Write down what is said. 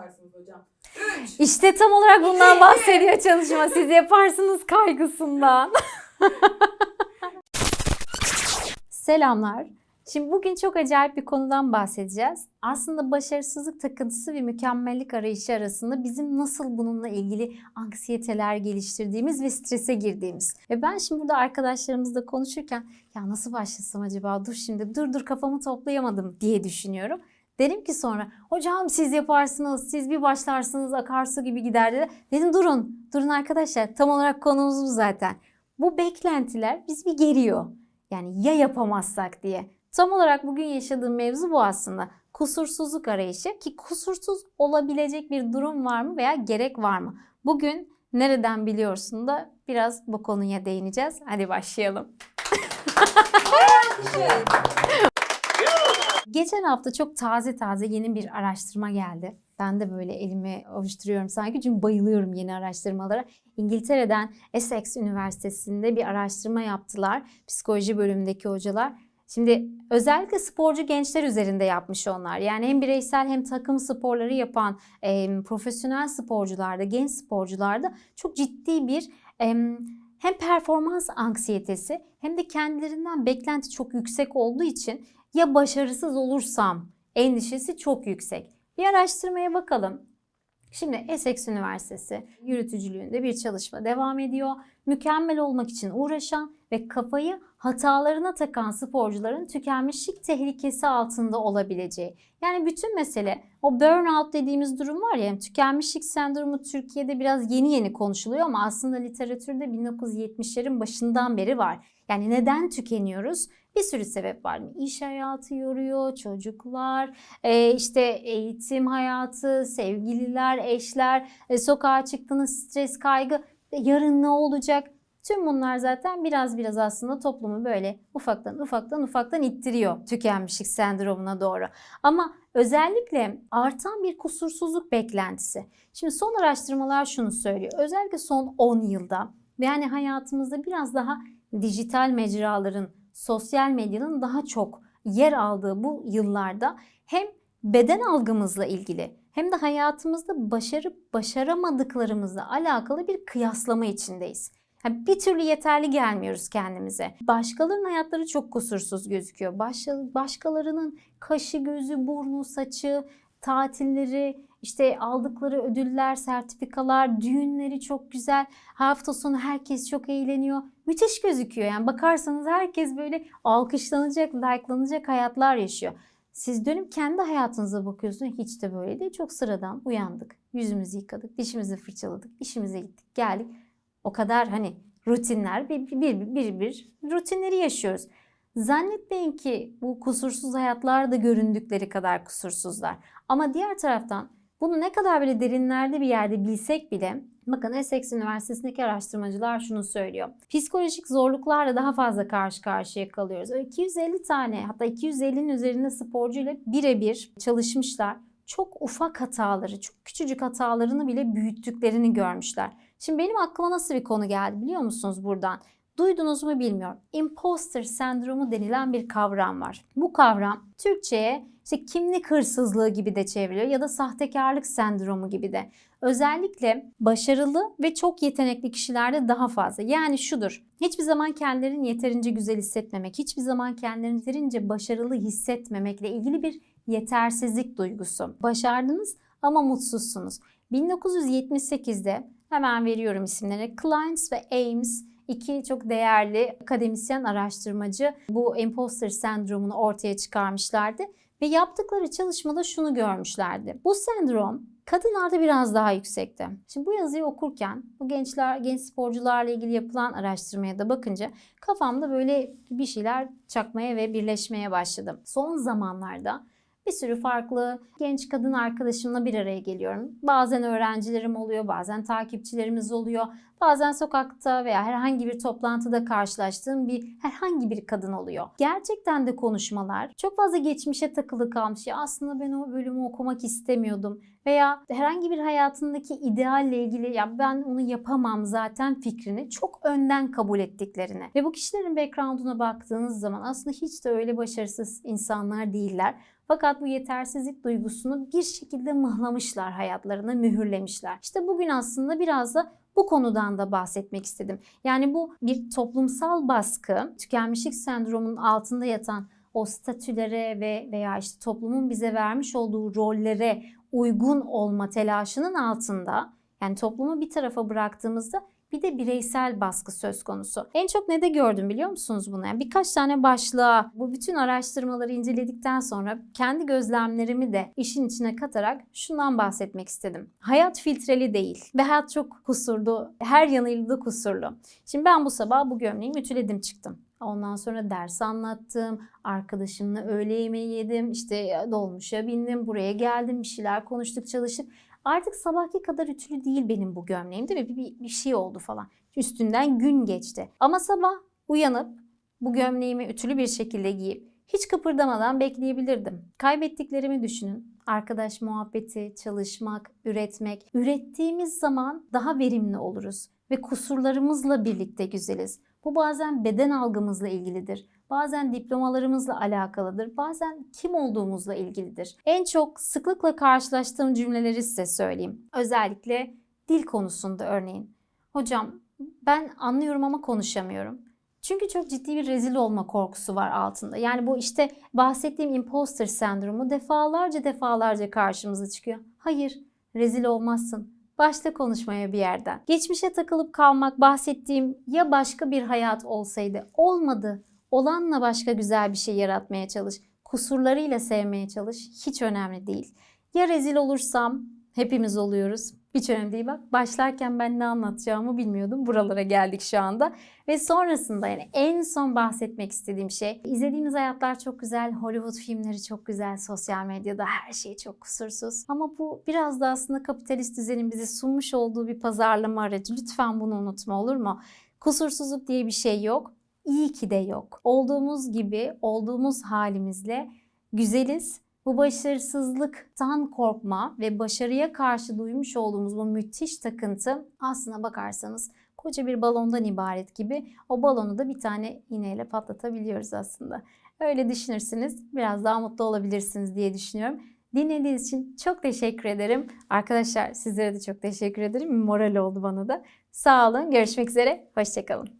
yaparsınız hocam? 3. İşte tam olarak bundan bahsediyor çalışma. Siz yaparsınız kaygısından. Selamlar. Şimdi bugün çok acayip bir konudan bahsedeceğiz. Aslında başarısızlık takıntısı ve mükemmellik arayışı arasında bizim nasıl bununla ilgili anksiyeteler geliştirdiğimiz ve strese girdiğimiz. Ve ben şimdi burada arkadaşlarımızla konuşurken ya nasıl başlasam acaba dur şimdi dur dur kafamı toplayamadım diye düşünüyorum. Dedim ki sonra hocam siz yaparsınız, siz bir başlarsınız akarsu gibi gider dedi. Dedim durun, durun arkadaşlar tam olarak konumuz bu zaten. Bu beklentiler biz bir geriyor. Yani ya yapamazsak diye. Tam olarak bugün yaşadığım mevzu bu aslında. Kusursuzluk arayışı ki kusursuz olabilecek bir durum var mı veya gerek var mı? Bugün nereden biliyorsun da biraz bu konuya değineceğiz. Hadi başlayalım. Geçen hafta çok taze taze yeni bir araştırma geldi. Ben de böyle elimi avuşturuyorum sanki çünkü bayılıyorum yeni araştırmalara. İngiltere'den Essex Üniversitesi'nde bir araştırma yaptılar. Psikoloji bölümündeki hocalar. Şimdi özellikle sporcu gençler üzerinde yapmış onlar. Yani hem bireysel hem takım sporları yapan e, profesyonel sporcularda, genç sporcularda çok ciddi bir e, hem performans anksiyetesi hem de kendilerinden beklenti çok yüksek olduğu için ya başarısız olursam endişesi çok yüksek. Bir araştırmaya bakalım. Şimdi Essex Üniversitesi yürütücülüğünde bir çalışma devam ediyor. Mükemmel olmak için uğraşan ve kafayı hatalarına takan sporcuların tükenmişlik tehlikesi altında olabileceği. Yani bütün mesele o burnout dediğimiz durum var ya yani tükenmişlik sendromu Türkiye'de biraz yeni yeni konuşuluyor ama aslında literatürde 1970'lerin başından beri var. Yani neden tükeniyoruz? Bir sürü sebep var. İş hayatı yoruyor, çocuklar, e, işte eğitim hayatı, sevgililer, eşler, e, sokağa çıktığınız stres, kaygı, e, yarın ne olacak? Tüm bunlar zaten biraz biraz aslında toplumu böyle ufaktan ufaktan ufaktan ittiriyor tükenmişlik sendromuna doğru. Ama özellikle artan bir kusursuzluk beklentisi. Şimdi son araştırmalar şunu söylüyor. Özellikle son 10 yılda yani hayatımızda biraz daha dijital mecraların, sosyal medyanın daha çok yer aldığı bu yıllarda hem beden algımızla ilgili hem de hayatımızda başarıp başaramadıklarımızla alakalı bir kıyaslama içindeyiz. Yani bir türlü yeterli gelmiyoruz kendimize. Başkalarının hayatları çok kusursuz gözüküyor. Başkalarının kaşı, gözü, burnu, saçı, tatilleri, işte aldıkları ödüller, sertifikalar, düğünleri çok güzel. Hafta sonu herkes çok eğleniyor. Müthiş gözüküyor. Yani bakarsanız herkes böyle alkışlanacak, likelanacak hayatlar yaşıyor. Siz dönüp kendi hayatınıza bakıyorsunuz. Hiç de böyle değil. Çok sıradan uyandık. Yüzümüzü yıkadık, dişimizi fırçaladık, işimize gittik, geldik. O kadar hani rutinler bir bir bir, bir, bir rutinleri yaşıyoruz. Zannetmeyin ki bu kusursuz hayatlar da göründükleri kadar kusursuzlar. Ama diğer taraftan bunu ne kadar böyle derinlerde bir yerde bilsek bile bakın Essex Üniversitesi'ndeki araştırmacılar şunu söylüyor. Psikolojik zorluklarla daha fazla karşı karşıya kalıyoruz. 250 tane hatta 250'nin üzerinde sporcuyla birebir çalışmışlar. Çok ufak hataları, çok küçücük hatalarını bile büyüttüklerini görmüşler. Şimdi benim aklıma nasıl bir konu geldi biliyor musunuz buradan? Duydunuz mu bilmiyorum. Imposter sendromu denilen bir kavram var. Bu kavram Türkçe'ye işte kimlik hırsızlığı gibi de çevriliyor ya da sahtekarlık sendromu gibi de. Özellikle başarılı ve çok yetenekli kişilerde daha fazla. Yani şudur. Hiçbir zaman kendilerini yeterince güzel hissetmemek, hiçbir zaman kendilerini yeterince başarılı hissetmemekle ilgili bir yetersizlik duygusu. Başardınız ama mutsuzsunuz. 1978'de hemen veriyorum isimlerini. Kleins ve Ames iki çok değerli akademisyen araştırmacı bu imposter sendromunu ortaya çıkarmışlardı. Ve yaptıkları çalışmada şunu görmüşlerdi. Bu sendrom kadınlarda biraz daha yüksekti. Şimdi bu yazıyı okurken bu gençler, genç sporcularla ilgili yapılan araştırmaya da bakınca kafamda böyle bir şeyler çakmaya ve birleşmeye başladım. Son zamanlarda bir sürü farklı genç kadın arkadaşımla bir araya geliyorum. Bazen öğrencilerim oluyor, bazen takipçilerimiz oluyor, Bazen sokakta veya herhangi bir toplantıda karşılaştığım bir herhangi bir kadın oluyor. Gerçekten de konuşmalar çok fazla geçmişe takılı kalmış. Ya aslında ben o bölümü okumak istemiyordum veya herhangi bir hayatındaki idealle ilgili ya ben onu yapamam zaten fikrini çok önden kabul ettiklerini ve bu kişilerin background'una baktığınız zaman aslında hiç de öyle başarısız insanlar değiller. Fakat bu yetersizlik duygusunu bir şekilde mıhlamışlar hayatlarına, mühürlemişler. İşte bugün aslında biraz da bu konudan da bahsetmek istedim. Yani bu bir toplumsal baskı, tükenmişlik sendromunun altında yatan o statülere ve veya işte toplumun bize vermiş olduğu rollere uygun olma telaşının altında yani toplumu bir tarafa bıraktığımızda bir de bireysel baskı söz konusu. En çok ne de gördüm biliyor musunuz bunu? Yani birkaç tane başlığa bu bütün araştırmaları inceledikten sonra kendi gözlemlerimi de işin içine katarak şundan bahsetmek istedim. Hayat filtreli değil ve hayat çok kusurlu, her yanıyla da kusurlu. Şimdi ben bu sabah bu gömleği ütüledim çıktım. Ondan sonra ders anlattım, arkadaşımla öğle yemeği yedim, işte dolmuşa bindim, buraya geldim, bir şeyler konuştuk, çalıştık. Artık sabahki kadar ütülü değil benim bu gömleğim değil mi? Bir, bir, bir şey oldu falan. Üstünden gün geçti. Ama sabah uyanıp bu gömleğimi ütülü bir şekilde giyip hiç kıpırdamadan bekleyebilirdim. Kaybettiklerimi düşünün. Arkadaş muhabbeti, çalışmak, üretmek. Ürettiğimiz zaman daha verimli oluruz ve kusurlarımızla birlikte güzeliz. Bu bazen beden algımızla ilgilidir. Bazen diplomalarımızla alakalıdır. Bazen kim olduğumuzla ilgilidir. En çok sıklıkla karşılaştığım cümleleri size söyleyeyim. Özellikle dil konusunda örneğin. Hocam ben anlıyorum ama konuşamıyorum. Çünkü çok ciddi bir rezil olma korkusu var altında. Yani bu işte bahsettiğim imposter sendromu defalarca defalarca karşımıza çıkıyor. Hayır, rezil olmazsın. Başta konuşmaya bir yerden. Geçmişe takılıp kalmak bahsettiğim ya başka bir hayat olsaydı olmadı. Olanla başka güzel bir şey yaratmaya çalış. Kusurlarıyla sevmeye çalış. Hiç önemli değil. Ya rezil olursam hepimiz oluyoruz. Hiç önemli değil bak. Başlarken ben ne anlatacağımı bilmiyordum. Buralara geldik şu anda. Ve sonrasında yani en son bahsetmek istediğim şey izlediğimiz hayatlar çok güzel. Hollywood filmleri çok güzel. Sosyal medyada her şey çok kusursuz. Ama bu biraz da aslında kapitalist düzenin bize sunmuş olduğu bir pazarlama aracı. Lütfen bunu unutma olur mu? Kusursuzluk diye bir şey yok. İyi ki de yok. Olduğumuz gibi, olduğumuz halimizle güzeliz. Bu başarısızlıktan korkma ve başarıya karşı duymuş olduğumuz bu müthiş takıntı aslına bakarsanız koca bir balondan ibaret gibi o balonu da bir tane iğneyle patlatabiliyoruz aslında. Öyle düşünürsünüz biraz daha mutlu olabilirsiniz diye düşünüyorum. Dinlediğiniz için çok teşekkür ederim. Arkadaşlar sizlere de çok teşekkür ederim. Moral oldu bana da. Sağ olun. Görüşmek üzere. Hoşçakalın.